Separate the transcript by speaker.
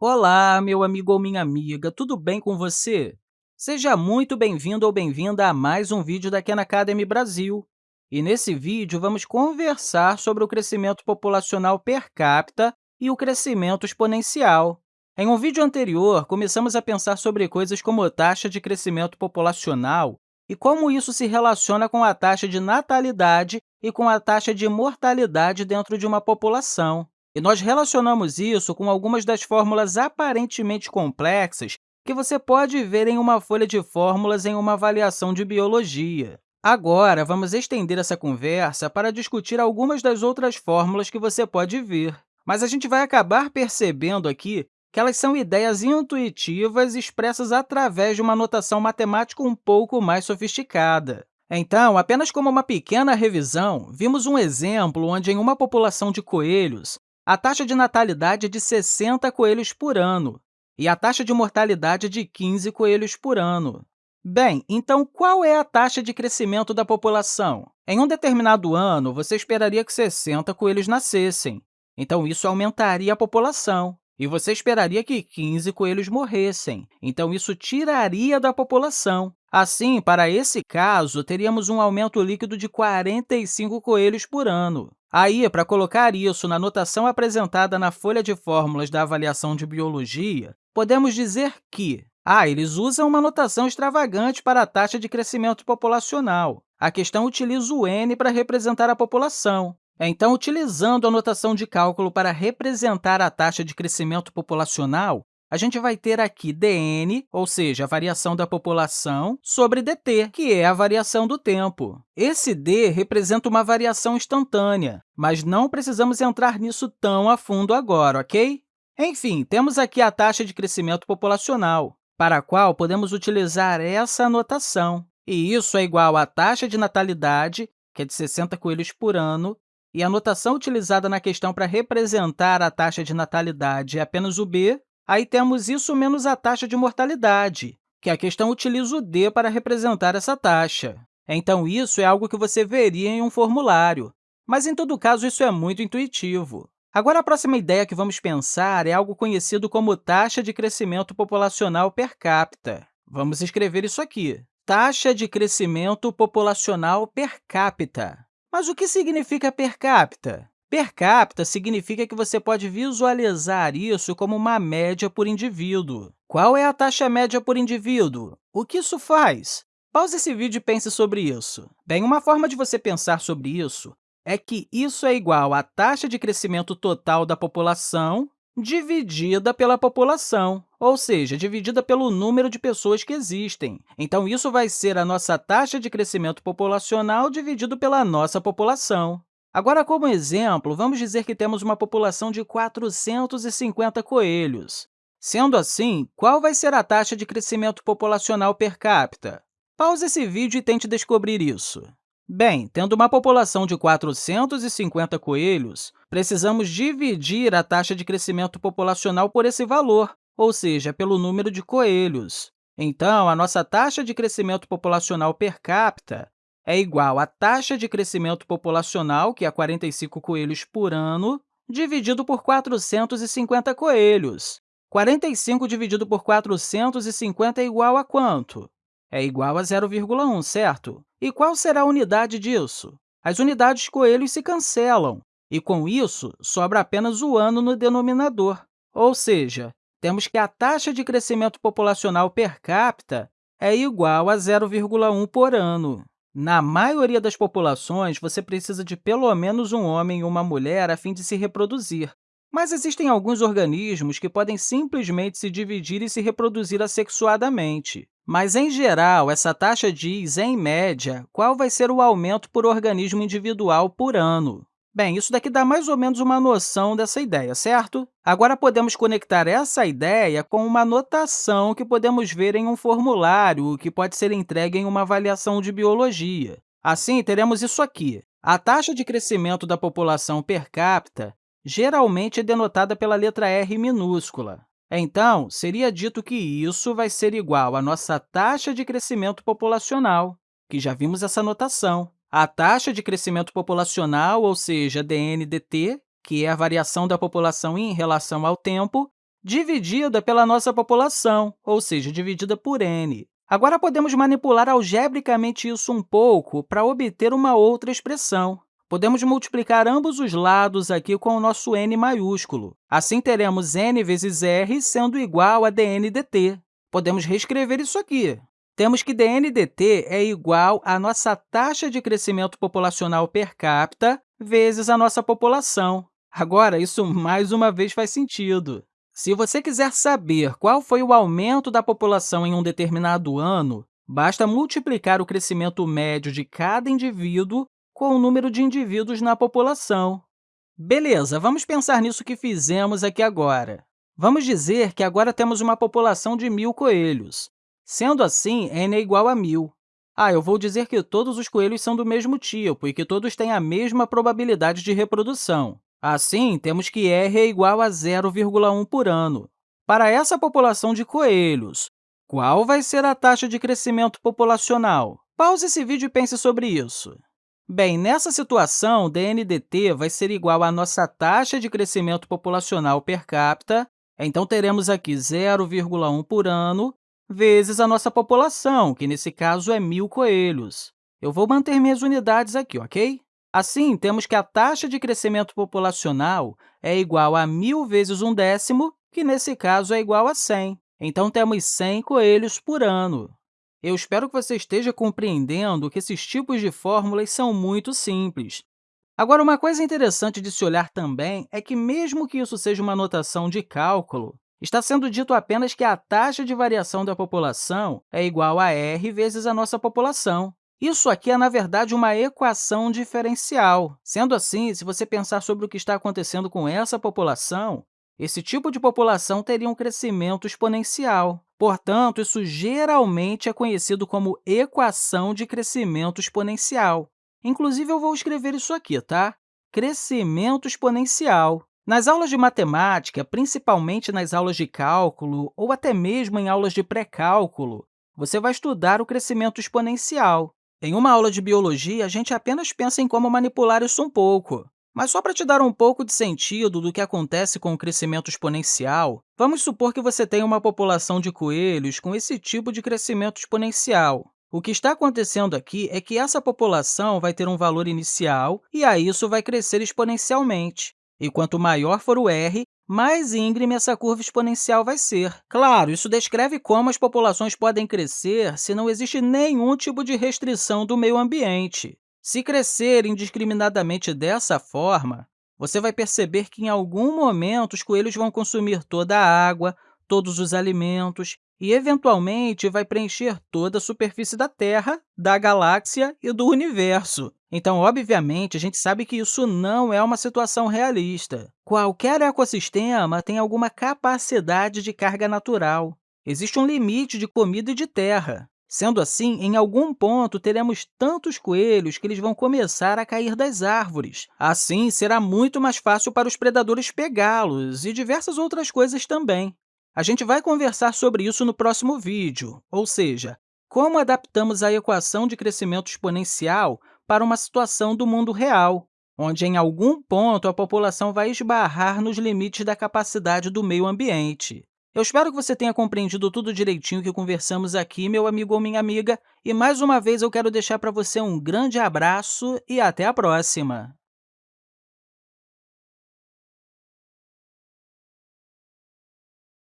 Speaker 1: Olá, meu amigo ou minha amiga, tudo bem com você? Seja muito bem-vindo ou bem-vinda a mais um vídeo da Khan Academy Brasil. E nesse vídeo, vamos conversar sobre o crescimento populacional per capita e o crescimento exponencial. Em um vídeo anterior, começamos a pensar sobre coisas como taxa de crescimento populacional e como isso se relaciona com a taxa de natalidade e com a taxa de mortalidade dentro de uma população. E nós relacionamos isso com algumas das fórmulas aparentemente complexas que você pode ver em uma folha de fórmulas em uma avaliação de biologia. Agora, vamos estender essa conversa para discutir algumas das outras fórmulas que você pode ver. Mas a gente vai acabar percebendo aqui que elas são ideias intuitivas expressas através de uma notação matemática um pouco mais sofisticada. Então, apenas como uma pequena revisão, vimos um exemplo onde, em uma população de coelhos, a taxa de natalidade é de 60 coelhos por ano e a taxa de mortalidade é de 15 coelhos por ano. Bem, então, qual é a taxa de crescimento da população? Em um determinado ano, você esperaria que 60 coelhos nascessem, então isso aumentaria a população. E você esperaria que 15 coelhos morressem, então isso tiraria da população. Assim, para esse caso, teríamos um aumento líquido de 45 coelhos por ano. Aí, para colocar isso na notação apresentada na folha de fórmulas da avaliação de biologia, podemos dizer que ah, eles usam uma notação extravagante para a taxa de crescimento populacional. A questão utiliza o n para representar a população. Então, utilizando a notação de cálculo para representar a taxa de crescimento populacional, a gente vai ter aqui dn, ou seja, a variação da população, sobre dt, que é a variação do tempo. Esse d representa uma variação instantânea, mas não precisamos entrar nisso tão a fundo agora, ok? Enfim, temos aqui a taxa de crescimento populacional, para a qual podemos utilizar essa notação. E isso é igual à taxa de natalidade, que é de 60 coelhos por ano, e a notação utilizada na questão para representar a taxa de natalidade é apenas o b, Aí temos isso menos a taxa de mortalidade, que a questão utiliza o d para representar essa taxa. Então, isso é algo que você veria em um formulário, mas, em todo caso, isso é muito intuitivo. Agora, a próxima ideia que vamos pensar é algo conhecido como taxa de crescimento populacional per capita. Vamos escrever isso aqui, taxa de crescimento populacional per capita. Mas o que significa per capita? Per capita significa que você pode visualizar isso como uma média por indivíduo. Qual é a taxa média por indivíduo? O que isso faz? Pause esse vídeo e pense sobre isso. Bem, uma forma de você pensar sobre isso é que isso é igual à taxa de crescimento total da população dividida pela população, ou seja, dividida pelo número de pessoas que existem. Então, isso vai ser a nossa taxa de crescimento populacional dividido pela nossa população. Agora, como exemplo, vamos dizer que temos uma população de 450 coelhos. Sendo assim, qual vai ser a taxa de crescimento populacional per capita? Pause esse vídeo e tente descobrir isso. Bem, tendo uma população de 450 coelhos, precisamos dividir a taxa de crescimento populacional por esse valor, ou seja, pelo número de coelhos. Então, a nossa taxa de crescimento populacional per capita é igual à taxa de crescimento populacional, que é 45 coelhos por ano, dividido por 450 coelhos. 45 dividido por 450 é igual a quanto? É igual a 0,1, certo? E qual será a unidade disso? As unidades coelhos se cancelam, e, com isso, sobra apenas o ano no denominador. Ou seja, temos que a taxa de crescimento populacional per capita é igual a 0,1 por ano. Na maioria das populações, você precisa de pelo menos um homem e uma mulher a fim de se reproduzir. Mas existem alguns organismos que podem simplesmente se dividir e se reproduzir assexuadamente. Mas, em geral, essa taxa diz, em média, qual vai ser o aumento por organismo individual por ano. Bem, isso daqui dá mais ou menos uma noção dessa ideia, certo? Agora, podemos conectar essa ideia com uma notação que podemos ver em um formulário que pode ser entregue em uma avaliação de biologia. Assim, teremos isso aqui. A taxa de crescimento da população per capita geralmente é denotada pela letra R minúscula. Então, seria dito que isso vai ser igual à nossa taxa de crescimento populacional, que já vimos essa notação. A taxa de crescimento populacional, ou seja, dN dt, que é a variação da população em relação ao tempo, dividida pela nossa população, ou seja, dividida por n. Agora, podemos manipular algebricamente isso um pouco para obter uma outra expressão. Podemos multiplicar ambos os lados aqui com o nosso n maiúsculo. Assim, teremos n vezes r sendo igual a dn dt. Podemos reescrever isso aqui. Temos que dn dt é igual à nossa taxa de crescimento populacional per capita vezes a nossa população. Agora, isso mais uma vez faz sentido. Se você quiser saber qual foi o aumento da população em um determinado ano, basta multiplicar o crescimento médio de cada indivíduo com o número de indivíduos na população. Beleza, vamos pensar nisso que fizemos aqui agora. Vamos dizer que agora temos uma população de mil coelhos. Sendo assim, n é igual a 1.000. Ah, eu vou dizer que todos os coelhos são do mesmo tipo e que todos têm a mesma probabilidade de reprodução. Assim, temos que r é igual a 0,1 por ano. Para essa população de coelhos, qual vai ser a taxa de crescimento populacional? Pause esse vídeo e pense sobre isso. Bem, nessa situação, dNdt vai ser igual à nossa taxa de crescimento populacional per capita, então teremos aqui 0,1 por ano, vezes a nossa população, que nesse caso é 1.000 coelhos. Eu vou manter minhas unidades aqui, ok? Assim, temos que a taxa de crescimento populacional é igual a 1.000 vezes um décimo, que nesse caso é igual a 100. Então, temos 100 coelhos por ano. Eu espero que você esteja compreendendo que esses tipos de fórmulas são muito simples. Agora, uma coisa interessante de se olhar também é que, mesmo que isso seja uma notação de cálculo, está sendo dito apenas que a taxa de variação da população é igual a r vezes a nossa população. Isso aqui é, na verdade, uma equação diferencial. Sendo assim, se você pensar sobre o que está acontecendo com essa população, esse tipo de população teria um crescimento exponencial. Portanto, isso geralmente é conhecido como equação de crescimento exponencial. Inclusive, eu vou escrever isso aqui, tá? Crescimento exponencial. Nas aulas de matemática, principalmente nas aulas de cálculo ou até mesmo em aulas de pré-cálculo, você vai estudar o crescimento exponencial. Em uma aula de biologia, a gente apenas pensa em como manipular isso um pouco. Mas só para te dar um pouco de sentido do que acontece com o crescimento exponencial, vamos supor que você tenha uma população de coelhos com esse tipo de crescimento exponencial. O que está acontecendo aqui é que essa população vai ter um valor inicial e aí isso vai crescer exponencialmente. E quanto maior for o r, mais íngreme essa curva exponencial vai ser. Claro, isso descreve como as populações podem crescer se não existe nenhum tipo de restrição do meio ambiente. Se crescer indiscriminadamente dessa forma, você vai perceber que, em algum momento, os coelhos vão consumir toda a água, todos os alimentos e, eventualmente, vai preencher toda a superfície da Terra, da galáxia e do universo. Então, obviamente, a gente sabe que isso não é uma situação realista. Qualquer ecossistema tem alguma capacidade de carga natural. Existe um limite de comida e de terra. Sendo assim, em algum ponto, teremos tantos coelhos que eles vão começar a cair das árvores. Assim, será muito mais fácil para os predadores pegá-los e diversas outras coisas também. A gente vai conversar sobre isso no próximo vídeo, ou seja, como adaptamos a equação de crescimento exponencial para uma situação do mundo real, onde, em algum ponto, a população vai esbarrar nos limites da capacidade do meio ambiente. Eu espero que você tenha compreendido tudo direitinho que conversamos aqui, meu amigo ou minha amiga, e mais uma vez eu quero deixar para você um grande abraço e até a próxima!